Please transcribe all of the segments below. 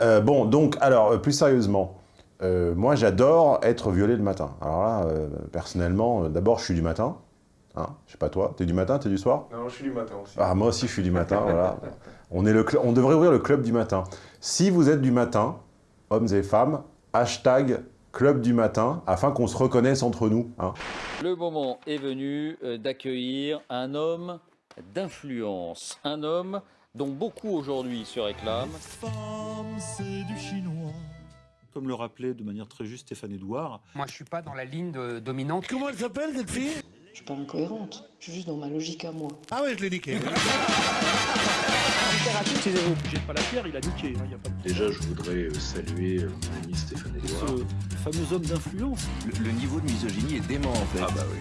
Euh, bon, donc, alors, euh, plus sérieusement, euh, moi, j'adore être violé le matin. Alors là, personnellement, d'abord, je suis du matin. Hein, je sais pas toi, t'es du matin, t'es du soir? Non, je suis du matin aussi. Ah, moi aussi, je suis du matin, voilà. On, est le on devrait ouvrir le club du matin. Si vous êtes du matin, hommes et femmes, hashtag club du matin, afin qu'on se reconnaisse entre nous. Hein. Le moment est venu d'accueillir un homme d'influence. Un homme dont beaucoup aujourd'hui se réclament. c'est du chinois. Comme le rappelait de manière très juste Stéphane Edouard. Moi, je suis pas dans la ligne de, dominante. Comment elle s'appelle, cette fille? Je suis pas incohérente. Je suis juste dans ma logique à moi. Ah ouais, je l'ai niqué. J'ai pas la pierre, il a niqué. Hein, a pas Déjà, je voudrais euh, saluer euh, mon ami Stéphane Edouard. Ce fameux homme d'influence. Le, le, niveau de misogynie est dément, en fait. Ah bah oui.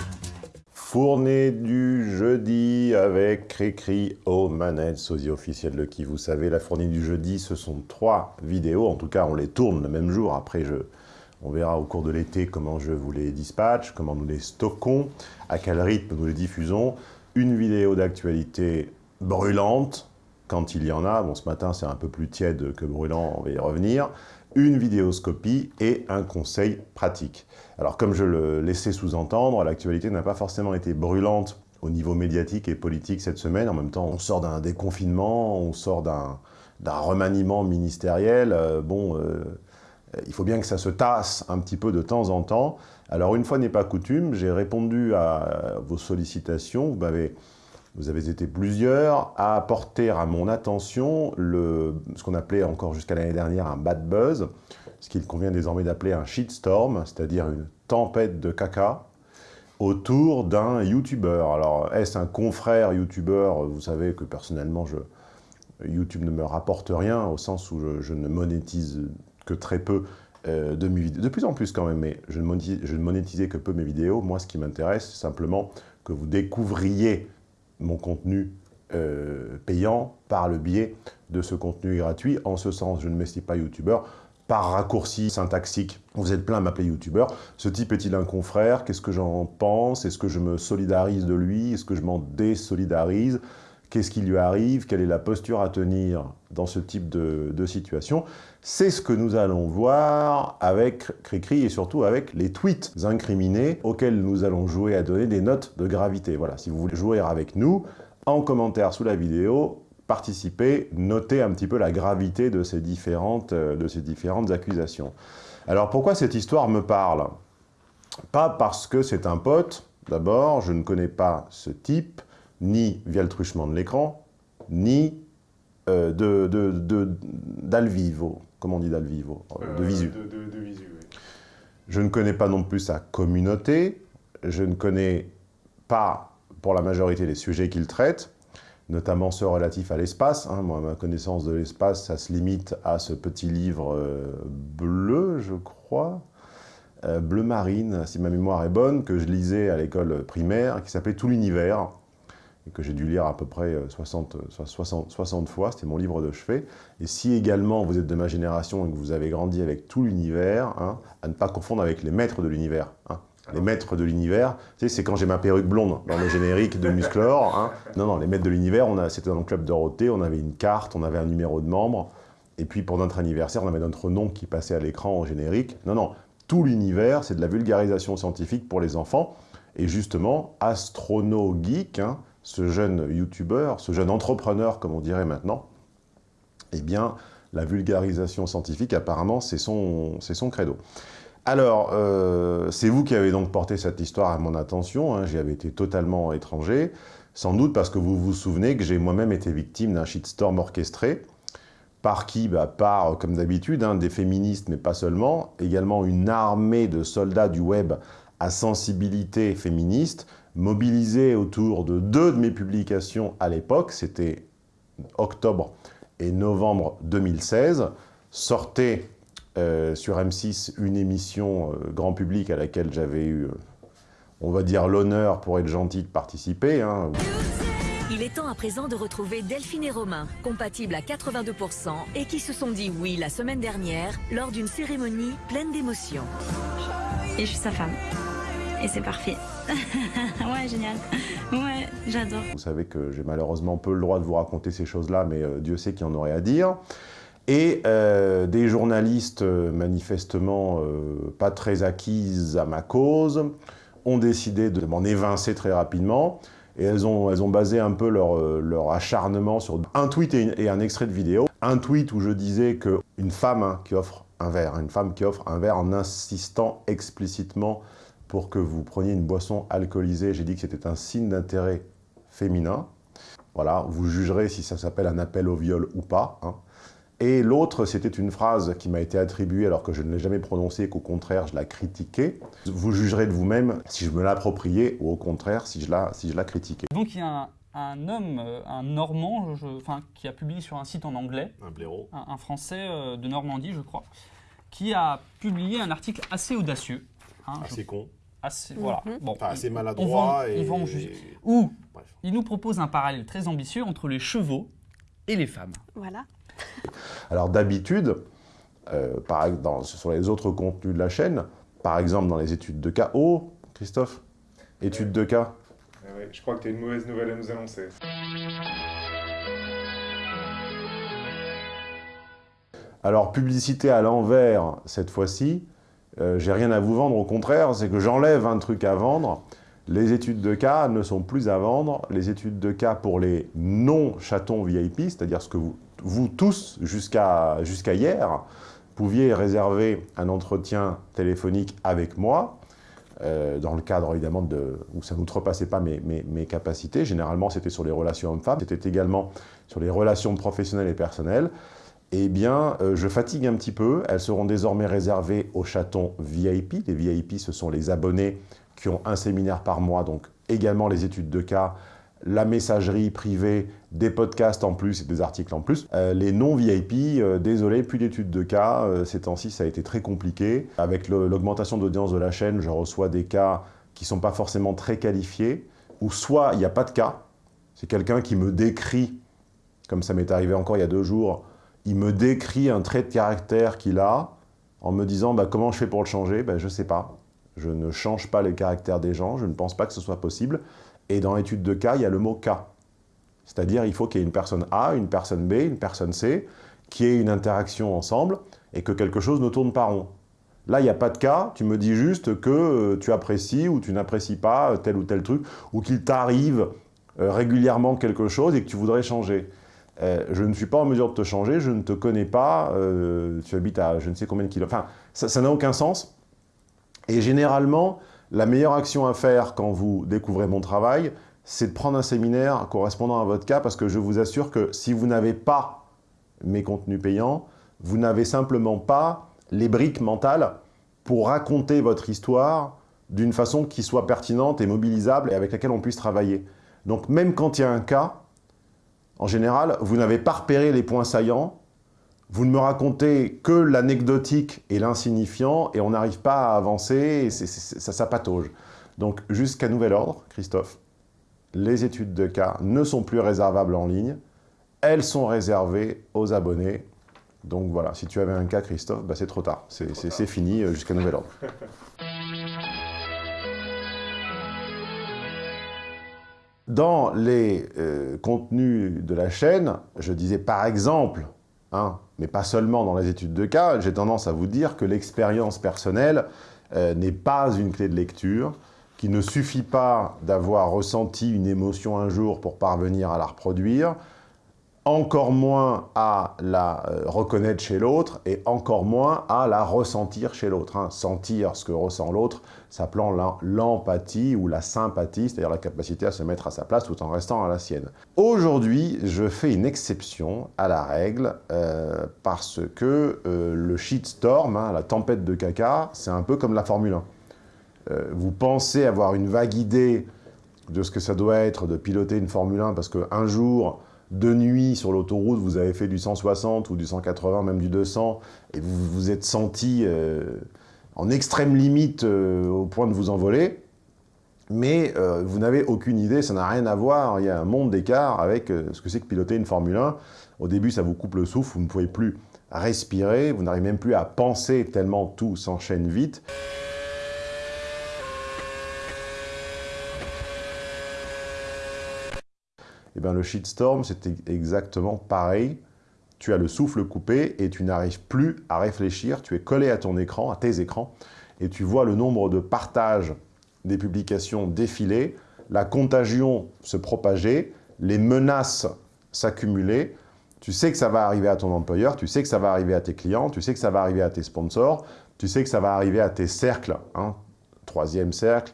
Fournée du jeudi avec Cricri aux manettes, sosie officiel de qui vous savez. La fournée du jeudi, ce sont trois vidéos. En tout cas, on les tourne le même jour. Après, on verra au cours de l'été comment je vous les dispatche, comment nous les stockons, à quel rythme nous les diffusons. Une vidéo d'actualité brûlante, quand il y en a. Bon, ce matin, c'est un peu plus tiède que brûlant, on va y revenir une vidéoscopie et un conseil pratique. Alors comme je le laissais sous-entendre, l'actualité n'a pas forcément été brûlante au niveau médiatique et politique cette semaine. En même temps, on sort d'un déconfinement, on sort d'un remaniement ministériel. Euh, bon, euh, il faut bien que ça se tasse un petit peu de temps en temps. Alors une fois n'est pas coutume, j'ai répondu à vos sollicitations. Vous m'avez vous avez été plusieurs à apporter à mon attention le, ce qu'on appelait encore jusqu'à l'année dernière un bad buzz, ce qu'il convient désormais d'appeler un shitstorm, c'est-à-dire une tempête de caca autour d'un YouTuber. Alors, est-ce un confrère YouTuber? Vous savez que personnellement, YouTube ne me rapporte rien, au sens où je, ne monétise que très peu euh, de mes vidéos. De plus en plus quand même, mais je ne, monétise, je ne monétisais que peu mes vidéos. Moi, ce qui m'intéresse, c'est simplement que vous découvriez mon contenu euh, payant par le biais de ce contenu gratuit. En ce sens, je ne m'estime pas youtubeur. Par raccourci syntaxique, vous êtes plein à m'appeler youtubeur. Ce type est-il un confrère? Qu'est-ce que j'en pense? Est-ce que je me solidarise de lui? Est-ce que je m'en désolidarise? Qu'est-ce qui lui arrive? Quelle est la posture à tenir dans ce type de, situation? C'est ce que nous allons voir avec Cricri et surtout avec les tweets incriminés auxquels nous allons jouer à donner des notes de gravité. Voilà, si vous voulez jouer avec nous, en commentaire sous la vidéo, participez, notez un petit peu la gravité de ces différentes, de ces différentes accusations. Alors pourquoi cette histoire me parle? Pas parce que c'est un pote, d'abord, je ne connais pas ce type, ni via le truchement de l'écran, ni euh, d'Alvivo. Comment on dit d'Alvivo euh, De visu. De, visu Je ne connais pas non plus sa communauté. Je ne connais pas, pour la majorité, les sujets qu'il traite, notamment ceux relatifs à l'espace. Hein. Moi, ma connaissance de l'espace, ça se limite à ce petit livre euh, bleu, je crois, bleu marine, si ma mémoire est bonne, que je lisais à l'école primaire, qui s'appelait Tout l'univers, et que j'ai dû lire à peu près 60, 60, 60 fois, c'était mon livre de chevet. Et si également vous êtes de ma génération et que vous avez grandi avec tout l'univers, hein, à ne pas confondre avec les maîtres de l'univers. Hein. Les maîtres de l'univers, tu sais, c'est quand j'ai ma perruque blonde dans le générique de Musclor. Hein. Non, non, les maîtres de l'univers, c'était dans le club Dorothée, on avait une carte, on avait un numéro de membre, et puis pour notre anniversaire, on avait notre nom qui passait à l'écran au générique. Non, non, tout l'univers, c'est de la vulgarisation scientifique pour les enfants. Et justement, Astrono Geek, ce jeune youtubeur, ce jeune entrepreneur, comme on dirait maintenant, eh bien, la vulgarisation scientifique, apparemment, c'est son, credo. Alors, euh, c'est vous qui avez donc porté cette histoire à mon attention, hein, j'y avais été totalement étranger, sans doute parce que vous vous souvenez que j'ai moi-même été victime d'un shitstorm orchestré, par qui bah, Par, comme d'habitude, hein, des féministes, mais pas seulement, également une armée de soldats du web à sensibilité féministe, mobilisé autour de deux de mes publications à l'époque, c'était octobre et novembre 2016, sortait euh, sur M6 une émission euh, grand public à laquelle j'avais eu, euh, on va dire, l'honneur, pour être gentil, de participer. Hein. Il est temps à présent de retrouver Delphine et Romain, compatibles à 82% et qui se sont dit oui la semaine dernière lors d'une cérémonie pleine d'émotions. Et je suis sa femme. Et c'est parfait. ouais, génial. Ouais, j'adore. Vous savez que j'ai malheureusement peu le droit de vous raconter ces choses-là, mais euh, Dieu sait qu'il y en aurait à dire. Et euh, des journalistes euh, manifestement pas très acquises à ma cause ont décidé de m'en évincer très rapidement. Et elles ont, elles ont basé un peu leur, leur acharnement sur un tweet et, un extrait de vidéo. Un tweet où je disais qu'une femme hein, qui offre un verre, une femme qui offre un verre en insistant explicitement pour que vous preniez une boisson alcoolisée, j'ai dit que c'était un signe d'intérêt féminin. Voilà, vous jugerez si ça s'appelle un appel au viol ou pas. Hein. Et l'autre, c'était une phrase qui m'a été attribuée alors que je ne l'ai jamais prononcée et qu'au contraire, je la critiquais. Vous jugerez de vous-même si je me l'appropriais ou au contraire, si je la, si je la critiquais. Donc il y a un, homme, euh, un Normand, enfin, qui a publié sur un site en anglais, un blaireau, un, Français euh, de Normandie, je crois, qui a publié un article assez audacieux. Hein, assez con. Assez, voilà. Mhm. bon, assez maladroit. et... Où il nous propose un parallèle très ambitieux entre les chevaux et les femmes. Voilà. Alors d'habitude, euh, sur les autres contenus de la chaîne, par exemple dans les études de cas, oh, Christophe, études de cas. Ah je crois que tu as une mauvaise nouvelle à nous annoncer. Alors, publicité à l'envers, cette fois-ci, euh, j'ai rien à vous vendre, au contraire, c'est que j'enlève un truc à vendre. Les études de cas ne sont plus à vendre. Les études de cas pour les non-chatons VIP, c'est-à-dire ce que vous tous, jusqu'à hier, pouviez réserver un entretien téléphonique avec moi, euh, dans le cadre évidemment de, où ça n'outrepassait pas mes, mes, capacités. Généralement, c'était sur les relations hommes-femmes, c'était également sur les relations professionnelles et personnelles. Eh bien, euh, je fatigue un petit peu. Elles seront désormais réservées aux chatons VIP. Les VIP, ce sont les abonnés qui ont un séminaire par mois, donc également les études de cas, la messagerie privée, des podcasts en plus et des articles en plus. Euh, les non-VIP, euh, désolé, plus d'études de cas. Ces temps-ci, ça a été très compliqué. Avec l'augmentation d'audience de la chaîne, je reçois des cas qui ne sont pas forcément très qualifiés, ou soit il n'y a pas de cas, c'est quelqu'un qui me décrit, comme ça m'est arrivé encore il y a deux jours, il me décrit un trait de caractère qu'il a, en me disant bah, comment je fais pour le changer? Ben, Je ne sais pas. Je ne change pas les caractères des gens, je ne pense pas que ce soit possible. Et dans l'étude de cas, il y a le mot cas. C'est-à-dire il faut qu'il y ait une personne A, une personne B, une personne C, qui ait une interaction ensemble et que quelque chose ne tourne pas rond. Là, il n'y a pas de cas, tu me dis juste que euh, tu apprécies ou tu n'apprécies pas tel ou tel truc, ou qu'il t'arrive euh, régulièrement quelque chose et que tu voudrais changer. Euh, je ne suis pas en mesure de te changer, je ne te connais pas, tu habites à je ne sais combien de kilomètres. Enfin, ça n'a aucun sens. Et généralement, la meilleure action à faire quand vous découvrez mon travail, c'est de prendre un séminaire correspondant à votre cas, parce que je vous assure que si vous n'avez pas mes contenus payants, vous n'avez simplement pas les briques mentales pour raconter votre histoire d'une façon qui soit pertinente et mobilisable et avec laquelle on puisse travailler. Donc même quand il y a un cas, en général, vous n'avez pas repéré les points saillants, vous ne me racontez que l'anecdotique et l'insignifiant et on n'arrive pas à avancer ça, ça patauge. Donc jusqu'à nouvel ordre, Christophe, les études de cas ne sont plus réservables en ligne, elles sont réservées aux abonnés. Donc voilà, si tu avais un cas, Christophe, bah c'est trop tard, c'est fini euh, jusqu'à nouvel ordre. Dans les euh, contenus de la chaîne, je disais par exemple, hein, mais pas seulement dans les études de cas, j'ai tendance à vous dire que l'expérience personnelle euh, n'est pas une clé de lecture, qu'il ne suffit pas d'avoir ressenti une émotion un jour pour parvenir à la reproduire, encore moins à la euh, reconnaître chez l'autre et encore moins à la ressentir chez l'autre. Hein. Sentir ce que ressent l'autre, s'appelant l'empathie ou la sympathie, c'est-à-dire la capacité à se mettre à sa place tout en restant à la sienne. Aujourd'hui, je fais une exception à la règle euh, parce que euh, le shitstorm, hein, la tempête de caca, c'est un peu comme la Formule 1. vous pensez avoir une vague idée de ce que ça doit être de piloter une Formule 1 parce qu'un jour, de nuit sur l'autoroute, vous avez fait du 160 ou du 180, même du 200, et vous vous êtes senti euh, en extrême limite euh, au point de vous envoler, mais euh, vous n'avez aucune idée, ça n'a rien à voir, il y a un monde d'écart avec ce que c'est que piloter une Formule 1. Au début, ça vous coupe le souffle, vous ne pouvez plus respirer, vous n'arrivez même plus à penser tellement tout s'enchaîne vite. Eh le shitstorm, c'était exactement pareil. tu as le souffle coupé et tu n'arrives plus à réfléchir, tu es collé à ton écran, à tes écrans, et tu vois le nombre de partages des publications défiler, la contagion se propager, les menaces s'accumuler, tu sais que ça va arriver à ton employeur, tu sais que ça va arriver à tes clients, tu sais que ça va arriver à tes sponsors, tu sais que ça va arriver à tes cercles, hein. troisième cercle,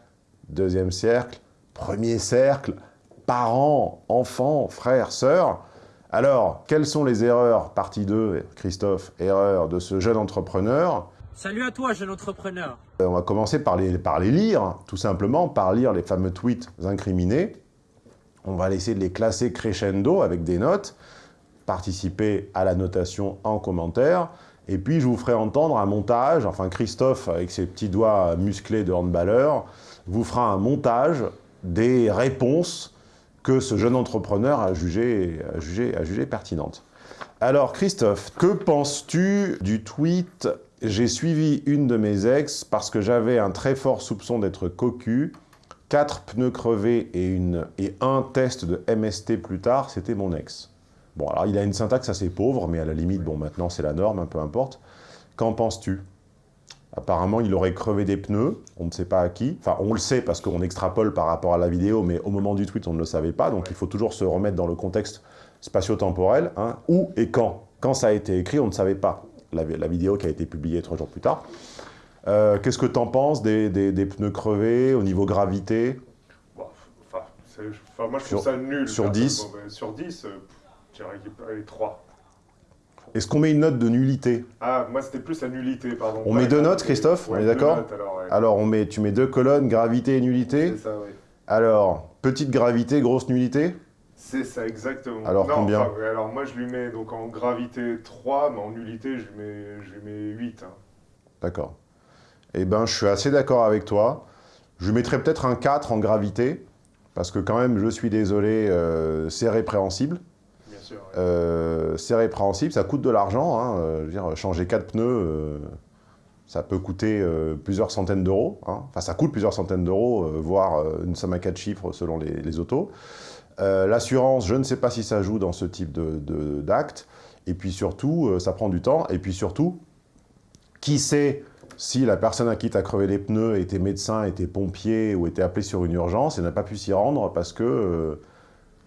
deuxième cercle, premier cercle, parents, enfants, frères, sœurs. Alors, quelles sont les erreurs, partie 2, Christophe, erreurs de ce jeune entrepreneur Salut à toi, jeune entrepreneur. Euh, on va commencer par les, par les lire, tout simplement, par lire les fameux tweets incriminés. On va essayer de les classer crescendo avec des notes, participer à la notation en commentaire, et puis je vous ferai entendre un montage, enfin Christophe, avec ses petits doigts musclés de handballeur, vous fera un montage des réponses que ce jeune entrepreneur a jugé, a jugé, a jugé pertinentes. Alors Christophe, que penses-tu du tweet « J'ai suivi une de mes ex parce que j'avais un très fort soupçon d'être cocu, quatre pneus crevés et, une, et un test de MST plus tard, c'était mon ex. » Bon, alors il a une syntaxe assez pauvre, mais à la limite, bon, maintenant c'est la norme, peu importe. Qu'en penses-tu? Apparemment, il aurait crevé des pneus, on ne sait pas à qui. Enfin, on le sait parce qu'on extrapole par rapport à la vidéo, mais au moment du tweet, on ne le savait pas. Donc, il faut toujours se remettre dans le contexte spatio-temporel. Hein. Où et quand Quand ça a été écrit, on ne savait pas. La, vidéo qui a été publiée trois jours plus tard. Euh, qu'est-ce que tu en penses des, pneus crevés au niveau gravité? Enfin, Moi, je trouve ça nul. Sur 10 Sur 10, je dirais qu'il est 3. Est-ce qu'on met une note de nullité Ah, moi c'était plus la nullité, pardon. On met deux notes, Christophe On est d'accord alors, on met, tu mets deux colonnes, gravité et nullité C'est ça, oui. Alors, petite gravité, grosse nullité C'est ça, exactement. Alors, combien Alors, moi je lui mets donc en gravité 3, mais en nullité je lui mets, je lui mets 8. Hein. D'accord. Eh ben, je suis assez d'accord avec toi. Je lui mettrais peut-être un 4 en gravité, parce que quand même, je suis désolé, euh, c'est répréhensible. Euh, c'est répréhensible, ça coûte de l'argent. Hein, euh, je dire, changer quatre pneus, euh, ça peut coûter plusieurs centaines d'euros. Hein. Enfin, ça coûte plusieurs centaines d'euros, voire une somme à quatre chiffres selon les, autos. L'assurance, je ne sais pas si ça joue dans ce type d'acte. De, et puis surtout, ça prend du temps. Et puis surtout, qui sait si la personne à qui tu as crevé les pneus était médecin, était pompier ou était appelé sur une urgence et n'a pas pu s'y rendre parce que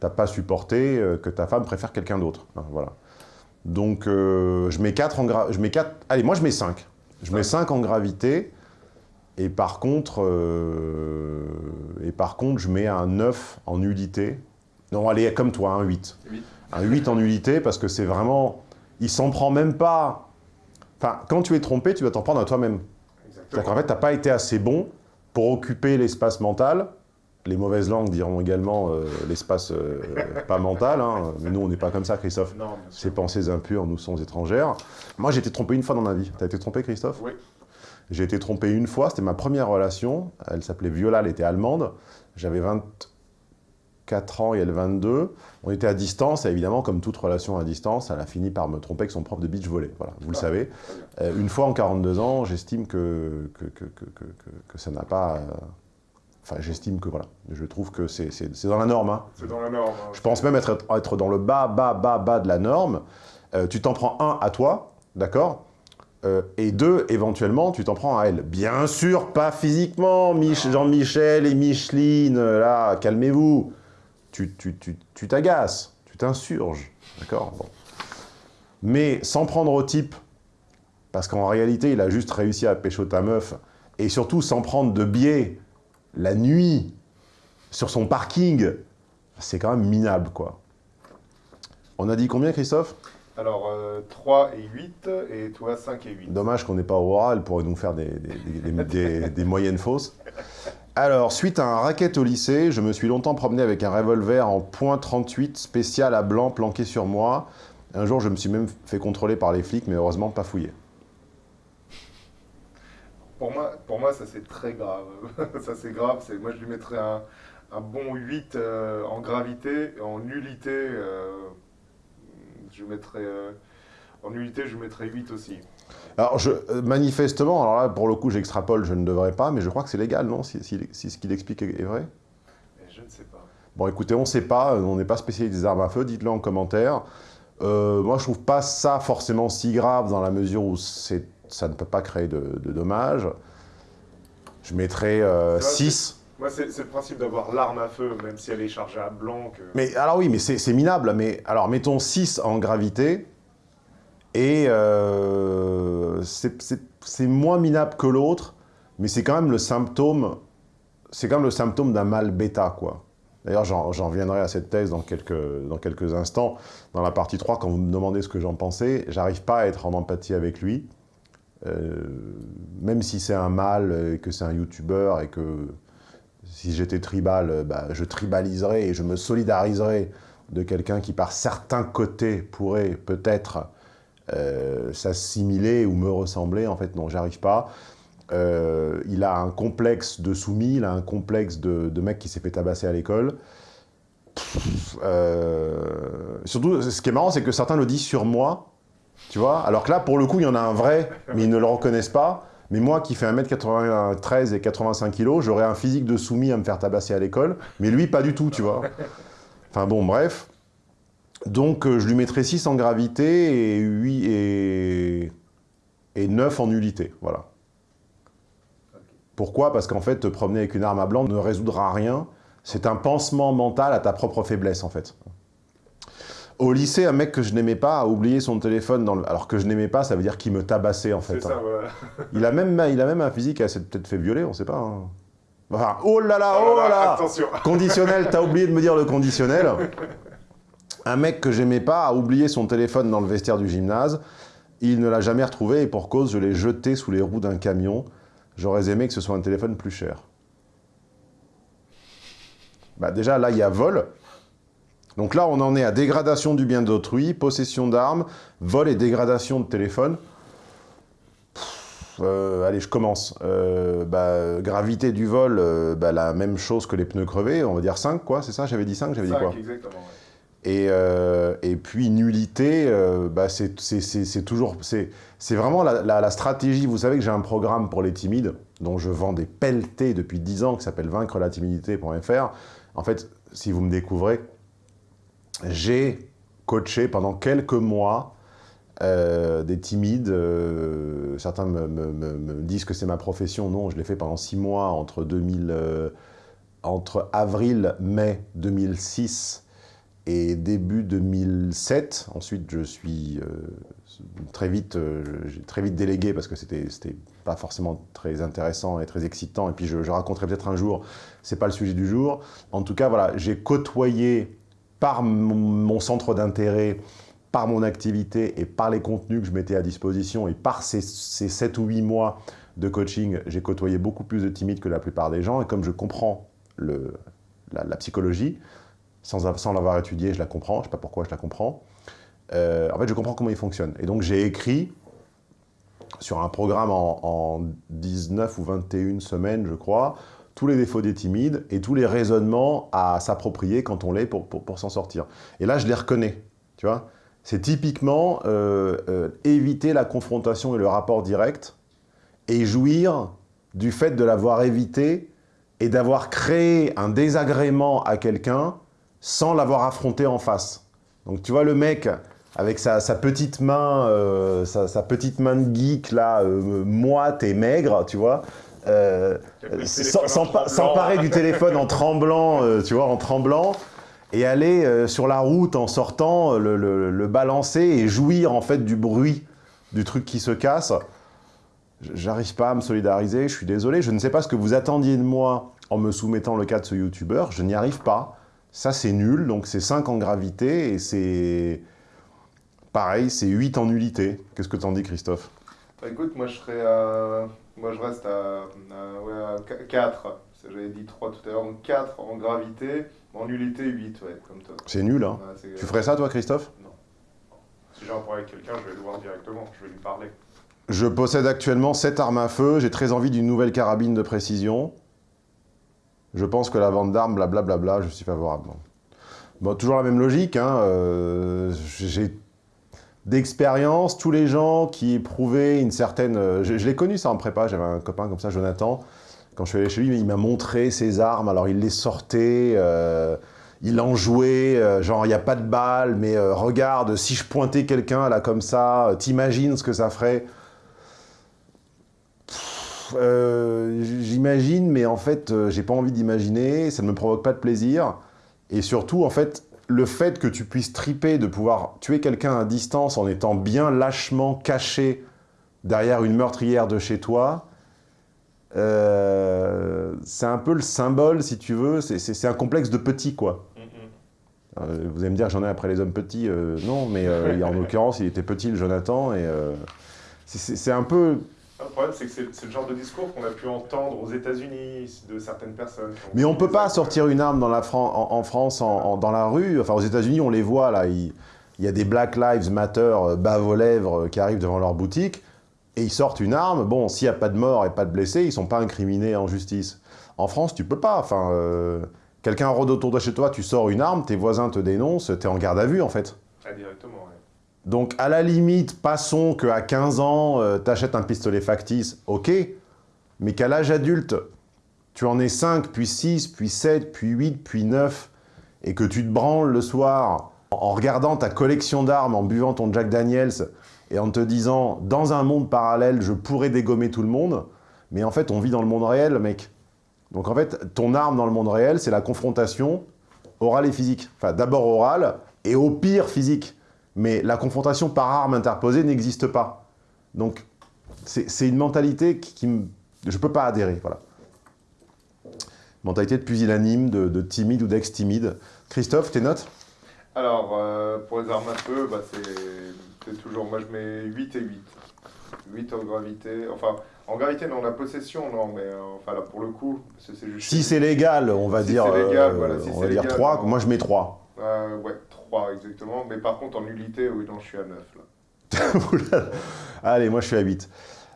t'as pas supporté euh, que ta femme préfère quelqu'un d'autre. Hein, voilà. Donc, euh, je mets 4 en je mets 4... Allez, moi, je mets 5. Je mets 5 en gravité. Et par contre, euh, et par contre, je mets un 9 en nullité. Non, allez, comme toi, un 8. Un 8 en nullité, parce que c'est vraiment... Il s'en prend même pas... Enfin, quand tu es trompé, tu vas t'en prendre à toi-même. C'est-à-dire qu'en fait, tu n'as pas été assez bon pour occuper l'espace mental les mauvaises langues diront également euh, l'espace euh, pas mental, hein. mais nous on n'est pas comme ça Christophe. Ces pensées impures nous sont étrangères. Moi j'ai été trompé une fois dans ma vie. T'as été trompé Christophe? Oui. J'ai été trompé une fois, c'était ma première relation. Elle s'appelait Viola, elle était allemande. J'avais 24 ans et elle 22. On était à distance et évidemment, comme toute relation à distance, elle a fini par me tromper avec son prof de beach volley. Voilà, vous le ah, savez. Euh, une fois en 42 ans, j'estime que que, que, que, ça n'a pas... Enfin, j'estime que voilà, je trouve que c'est dans la norme. Hein. C'est dans la norme. Hein, je pense même être, être dans le bas, bas, bas, bas de la norme. Euh, tu t'en prends un à toi, d'accord? Euh, Et deux, éventuellement, tu t'en prends à elle. Bien sûr, pas physiquement, Jean-Michel et Micheline, là, calmez-vous. Tu t'agaces, tu, tu t'insurges, d'accord? Mais sans prendre au type, parce qu'en réalité, il a juste réussi à pécho ta meuf, et surtout sans prendre de biais la nuit, sur son parking, c'est quand même minable, quoi. On a dit combien, Christophe? Alors, 3 euh, et 8, et toi, 5 et 8. Dommage qu'on n'ait pas Aurora, elle pourrait nous faire des, des, moyennes fausses. Alors, suite à un racket au lycée, je me suis longtemps promené avec un revolver en .38 spécial à blanc planqué sur moi. Un jour, je me suis même fait contrôler par les flics, mais heureusement pas fouillé. Pour moi, pour moi ça c'est très grave. ça c'est grave. Moi je lui mettrais un, un bon 8 euh, en gravité. En nullité, euh, je mettrais, euh, en nullité, je mettrais 8 aussi. Alors, je, manifestement, alors là, pour le coup, j'extrapole, je ne devrais pas, mais je crois que c'est légal, non si, si, ce qu'il explique est vrai? Je ne sais pas. Bon, écoutez, on ne sait pas, on n'est pas spécialiste des armes à feu, dites-le en commentaire. Euh, moi, je trouve pas ça forcément si grave dans la mesure où ça ne peut pas créer de, de dommages. Je mettrais 6. Euh, moi, c'est le principe d'avoir l'arme à feu, même si elle est chargée à blanc. Mais alors oui, mais c'est minable. Mais alors, mettons 6 en gravité. Et euh, c'est moins minable que l'autre, mais c'est quand même le symptôme, c'est quand même le symptôme d'un mal bêta, quoi. D'ailleurs, j'en reviendrai à cette thèse dans quelques, dans quelques instants. Dans la partie 3, quand vous me demandez ce que j'en pensais, j'arrive pas à être en empathie avec lui. Euh, même si c'est un mal, et que c'est un youtubeur, et que si j'étais tribal, euh, bah, je tribaliserais et je me solidariserais de quelqu'un qui, par certains côtés, pourrait peut-être euh, s'assimiler ou me ressembler. En fait, non, j'arrive pas. Il a un complexe de soumis, il a un complexe de, mec qui s'est fait tabasser à l'école. Surtout, ce qui est marrant, c'est que certains le disent sur moi, tu vois, alors que là, pour le coup, il y en a un vrai, mais ils ne le reconnaissent pas. Mais moi, qui fais 1m93 et 85 kg, j'aurais un physique de soumis à me faire tabasser à l'école, mais lui, pas du tout, tu vois. Enfin bon, bref. Donc, euh, je lui mettrais 6 en gravité et 8 et, et 9 en nullité, voilà. Pourquoi? Parce qu'en fait, te promener avec une arme à blanc ne résoudra rien. C'est un pansement mental à ta propre faiblesse, en fait. Au lycée, un mec que je n'aimais pas a oublié son téléphone dans le... Alors que je n'aimais pas, ça veut dire qu'il me tabassait, en fait. Ça, hein. il, a même, il a même un physique qui s'est peut-être fait violer, on ne sait pas. Hein. Enfin, oh là là, oh, là là Attention Conditionnel, t'as oublié de me dire le conditionnel. Un mec que j'aimais pas a oublié son téléphone dans le vestiaire du gymnase. Il ne l'a jamais retrouvé et pour cause, je l'ai jeté sous les roues d'un camion. J'aurais aimé que ce soit un téléphone plus cher. Bah déjà, là, il y a vol. Donc là, on en est à dégradation du bien d'autrui, possession d'armes, vol et dégradation de téléphone. Euh, allez, je commence. Euh, bah, gravité du vol, euh, bah, la même chose que les pneus crevés, on va dire 5, quoi, c'est ça J'avais dit 5, j'avais dit quoi exactement, et, et, puis nullité, bah, c'est toujours... C'est vraiment la, stratégie. Vous savez que j'ai un programme pour les timides, dont je vends des pelletés depuis 10 ans, qui s'appelle vaincre la timidité.fr. En fait, si vous me découvrez, j'ai coaché pendant quelques mois euh, des timides. Euh, certains me, disent que c'est ma profession. Non, je l'ai fait pendant 6 mois entre, 2000, euh, entre avril, mai 2006 et début 2007. Ensuite, je suis très vite, très vite délégué parce que c'était pas forcément très intéressant et très excitant. Et puis je, raconterai peut-être un jour, c'est pas le sujet du jour. En tout cas, voilà, j'ai côtoyé par mon, centre d'intérêt, par mon activité et par les contenus que je mettais à disposition et par ces, ces 7 ou 8 mois de coaching, j'ai côtoyé beaucoup plus de timides que la plupart des gens. Et comme je comprends la, psychologie, sans, l'avoir étudiée, je la comprends, je ne sais pas pourquoi je la comprends, euh, en fait, je comprends comment il fonctionne. Et donc, j'ai écrit sur un programme en, 19 ou 21 semaines, je crois, tous les défauts des timides et tous les raisonnements à s'approprier quand on l'est pour, pour, s'en sortir. Et là, je les reconnais, tu vois. C'est typiquement euh, euh, éviter la confrontation et le rapport direct et jouir du fait de l'avoir évité et d'avoir créé un désagrément à quelqu'un sans l'avoir affronté en face. Donc tu vois le mec avec sa, petite main, euh, sa, petite main de geek là, moite et maigre, tu vois, euh, s'emparer du téléphone en tremblant, tu vois, en tremblant, et aller sur la route en sortant, le, balancer et jouir en fait du bruit du truc qui se casse. J'arrive pas à me solidariser, je suis désolé, je ne sais pas ce que vous attendiez de moi en me soumettant le cas de ce youtubeur, je n'y arrive pas. Ça c'est nul, donc c'est 5 en gravité et c'est Pareil, c'est 8 en nullité. Qu'est-ce que t'en dis, Christophe? Bah, Écoute, moi je serais Moi je reste à, ouais, 4. J'avais dit 3 tout à l'heure, donc 4 en gravité, en nullité 8, ouais, comme toi. C'est nul, hein Tu ferais ça, toi, Christophe? Non. Si j'ai un problème avec quelqu'un, je vais le voir directement, je vais lui parler. Je possède actuellement 7 armes à feu, j'ai très envie d'une nouvelle carabine de précision. Je pense que la vente d'armes, blablabla, je suis favorable. Bon, toujours la même logique, hein, euh, j'ai d'expérience, tous les gens qui éprouvaient une certaine... Euh, je, l'ai connu ça en prépa, j'avais un copain comme ça, Jonathan, quand je suis allé chez lui, il m'a montré ses armes, alors il les sortait, euh, il en jouait, euh, genre il n'y a pas de balle, mais regarde, si je pointais quelqu'un là comme ça, t'imagines ce que ça ferait J'imagine, mais en fait, j'ai pas envie d'imaginer, ça ne me provoque pas de plaisir. Et surtout, en fait, le fait que tu puisses triper de pouvoir tuer quelqu'un à distance en étant bien lâchement caché derrière une meurtrière de chez toi, euh, c'est un peu le symbole, si tu veux, c'est- un complexe de petit, quoi. Euh, vous allez me dire, j'en ai après les hommes petits. euh, non, mais en l'occurrence, il était petit, le Jonathan, et c'est un peu... Le problème, c'est que c'est le genre de discours qu'on a pu entendre aux États-Unis de certaines personnes. Mais on peut des pas actes- sortir une arme dans la Fran- en, en France, en- en- dans la rue. Enfin, aux États-Unis, on les voit, là. Il, il y a des Black Lives Matter euh, bave aux lèvres euh, qui arrivent devant leur boutique, et ils sortent une arme. Bon, s'il n'y a pas de mort et pas de blessés, ils sont pas incriminés en justice. En France, tu peux pas. Enfin, euh, quelqu'un rôde autour de chez toi, tu sors une arme, tes voisins te dénoncent, t'es en garde à vue, en fait. Ah, directement, ouais. Donc, à la limite, passons qu'à 15 ans, euh, t'achètes un pistolet factice, ok, mais qu'à l'âge adulte, tu en aies 5, puis 6, puis 7, puis 8, puis 9, et que tu te branles le soir en regardant ta collection d'armes, en buvant ton Jack Daniels, et en te disant, dans un monde parallèle, je pourrais dégommer tout le monde, mais en fait, on vit dans le monde réel, mec. Donc en fait, ton arme dans le monde réel, c'est la confrontation orale et physique. Enfin, d'abord orale, et au pire physique. Mais la confrontation par arme interposée n'existe pas. Donc, c'est une mentalité qui, qui me... Je peux pas adhérer, voilà. Mentalité de pusillanime, de, de timide ou d'ex-timide. Christophe, tes notes? Alors, euh, pour les armes à feu, bah, c'est toujours. Moi, je mets 8 et 8. 8 en gravité. Enfin, en gravité, non, la possession, non, mais euh, enfin, là, pour le coup, c'est juste. Si c'est légal, on va Si dire, légal, euh, voilà, si on va dire légal, 3. non. Moi, je mets 3. Euh, ouais, 3 exactement. Mais par contre, en nullité, oui, non, je suis à 9 là. Allez, moi, je suis à 8.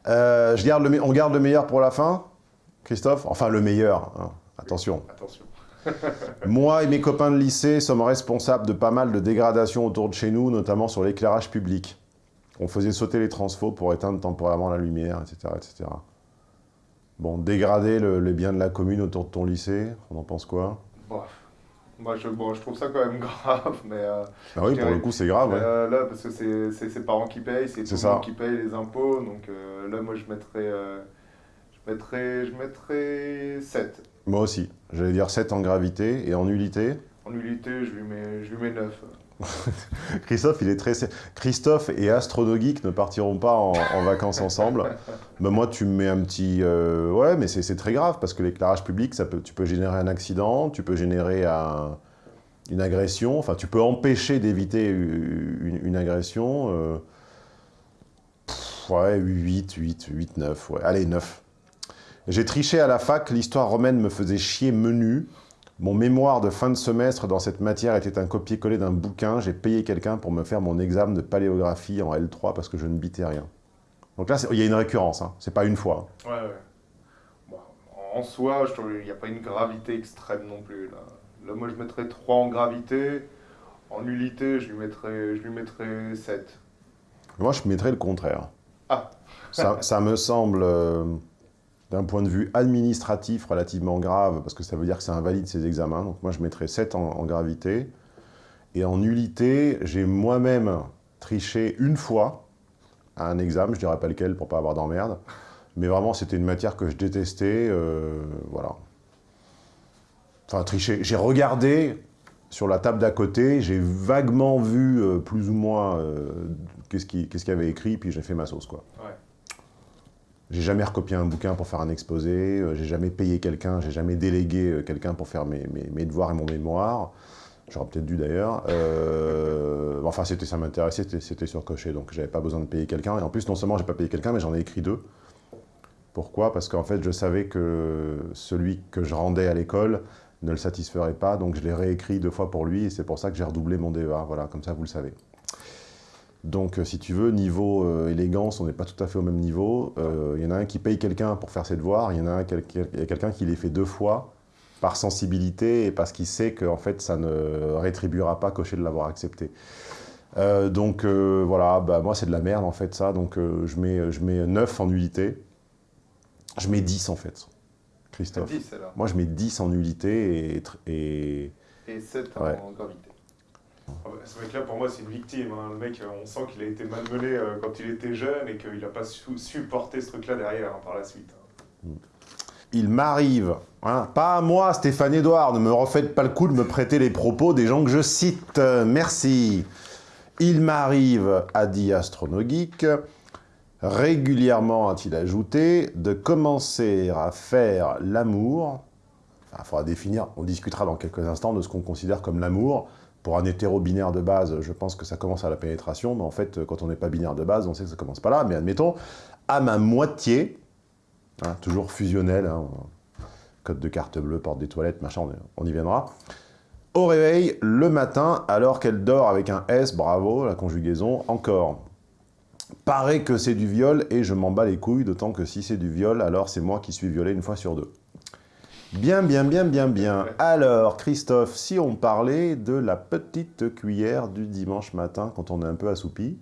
Euh, je garde le On garde le meilleur pour la fin Christophe? Enfin, le meilleur, hein. attention. Attention. Moi et mes copains de lycée sommes responsables de pas mal de dégradations autour de chez nous, notamment sur l'éclairage public. On faisait sauter les transfos pour éteindre temporairement la lumière, etc. etc. Bon, dégrader le- les biens de la commune autour de ton lycée, on en pense quoi? Moi, je, bon, je trouve ça quand même grave, mais... euh, Ah oui, pour dirais- le coup, c'est grave, ouais. Euh, là, parce que c'est ses parents qui payent, c'est tout le monde qui paye les impôts, donc euh, là, moi, je mettrais... euh, je mettrais, je mettrais 7. Moi aussi. J'allais dire 7 en gravité et en nullité. En nullité, je lui mets, je lui mets 9. Christophe, il est très... Christophe et Astronogeek ne partiront pas en, vacances ensemble. Mais moi, tu me mets un petit... euh, Ouais, mais c'est très grave, parce que l'éclairage public, ça tu peux générer un accident, tu peux générer un- une agression, enfin, tu peux empêcher d'éviter une, agression. euh, ouais, 8, 8, 8, 9, ouais. Allez, 9. J'ai triché à la fac, l'histoire romaine me faisait chier menu. Mon mémoire de fin de semestre dans cette matière était un copier-coller d'un bouquin. J'ai payé quelqu'un pour me faire mon examen de paléographie en L3 parce que je ne bitais rien. Donc là, il y a une récurrence, hein. c'est pas une fois. Ouais, ouais. Bon, en soi, qu'il n'y a pas une gravité extrême non plus. Là, là moi, je mettrais 3 en gravité. En nullité, je lui mettrais, je lui mettrais 7. Moi, je mettrais le contraire. Ah. ça, ça me semble, euh, d'un point de vue administratif, relativement grave, parce que ça veut dire que ça invalide ses examens. Donc moi, je mettrais 7 en, gravité. Et en nullité, j'ai moi-même triché une fois à un examen, je dirais pas lequel pour pas avoir d'emmerde. Mais vraiment, c'était une matière que je détestais. euh, voilà. Enfin, tricher. J'ai regardé sur la table d'à côté, j'ai vaguement vu euh, plus ou moins euh, qu'est-ce qu'il y avait écrit, puis j'ai fait ma sauce, quoi. Ouais. J'ai jamais recopié un bouquin pour faire un exposé, euh, j'ai jamais payé quelqu'un, j'ai jamais délégué euh, quelqu'un pour faire mes, mes- devoirs et mon mémoire. J'aurais peut-être dû d'ailleurs. Euh, enfin, c'était, ça m'intéressait, c'était, c'était surcoché, donc j'avais pas besoin de payer quelqu'un. Et en plus, non seulement j'ai pas payé quelqu'un, mais j'en ai écrit deux. Pourquoi? Parce qu'en fait, je savais que celui que je rendais à l'école ne le satisferait pas, donc je l'ai réécrit deux fois pour lui, et c'est pour ça que j'ai redoublé mon DEA. Voilà, comme ça, vous le savez. Donc, euh, si tu veux, niveau euh, élégance, on n'est pas tout à fait au même niveau. Euh, Il y en a un qui paye quelqu'un pour faire ses devoirs, il y en a un quel- quel- quelqu'un qui les fait deux fois par sensibilité et parce qu'il sait qu'en fait, ça ne rétribuera pas cocher de l'avoir accepté. Euh, donc, voilà, bah, moi, c'est de la merde, en fait, ça. Donc, je, mets, je mets 9 en nullité. Je mets 10, en fait, Christophe. 10, alors. Moi, je mets 10 en nullité et... et... Et et 7 Ouais. en gravité. Ah bah, ce mec-là, pour moi, c'est une victime. hein. Le mec, euh, on sent qu'il a été malmené euh, quand il était jeune et qu'il n'a pas su, su porter ce truc-là derrière hein, par la suite. Il m'arrive, hein, pas à moi, Stéphane Edouard, ne me refaites pas le coup de me prêter les propos des gens que je cite, euh, merci. Il m'arrive, a dit Astronogeek, régulièrement, a-t-il ajouté, de commencer à faire l'amour, il faudra définir, on discutera dans quelques instants de ce qu'on considère comme l'amour. Pour un hétéro-binaire de base, je pense que ça commence à la pénétration, mais en fait, quand on n'est pas binaire de base, on sait que ça commence pas là, mais admettons, à ma moitié, Hein, toujours fusionnel, hein, code de carte bleue, porte des toilettes, machin, on, on y viendra. Au réveil, le matin, alors qu'elle dort avec un S, bravo, la conjugaison, encore. Paraît que c'est du viol et je m'en bats les couilles, d'autant que si c'est du viol, alors c'est moi qui suis violé une fois sur deux. Bien, bien, bien, bien, bien. Alors, Christophe, si on parlait de la petite cuillère du dimanche matin quand on est un peu assoupi,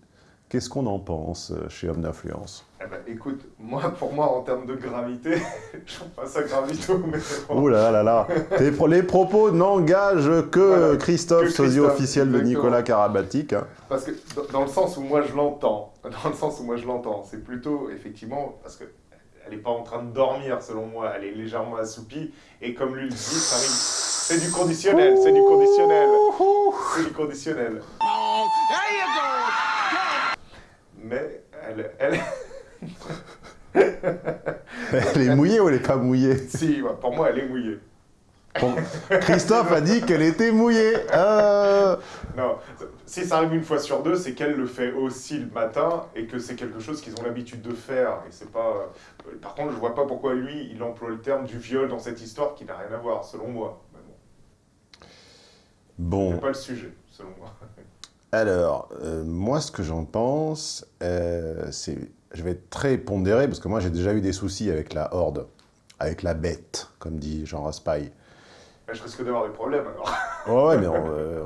qu'est-ce qu'on en pense euh, chez Homme d'Influence? Eh ben, écoute, moi, pour moi, en termes de gravité, je passe à gravito, mais bon. Ouh là là là Les propos n'engagent que Voilà, Christophe, que sosie Christophe, officiel de. Nicolas Karabatic. hein. Parce que dans le sens où moi je l'entends, dans le sens où moi je l'entends, c'est plutôt effectivement parce que elle n'est pas en train de dormir selon moi, elle est légèrement assoupie et comme lui le dit, ça arrive. C'est du conditionnel, c'est du conditionnel, c'est du conditionnel. Mais elle, elle, Elle est mouillée ou elle est pas mouillée? Si, pour moi elle est mouillée. Bon, Christophe a dit qu'elle était mouillée. Euh, Non, si ça arrive une fois sur deux, c'est qu'elle le fait aussi le matin et que c'est quelque chose qu'ils ont l'habitude de faire. Et c'est pas. euh, Par contre, je vois pas pourquoi lui, il emploie le terme du viol dans cette histoire qui n'a rien à voir, selon moi. Mais bon, Bon, c'est pas le sujet, selon moi. alors, euh, moi ce que j'en pense, euh, c'est... Je vais être très pondéré, parce que moi j'ai déjà eu des soucis avec la horde, avec la bête, comme dit Jean Raspail. Je risque d'avoir des problèmes alors. Ouais, ouais, mais on, euh,